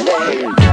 Hey.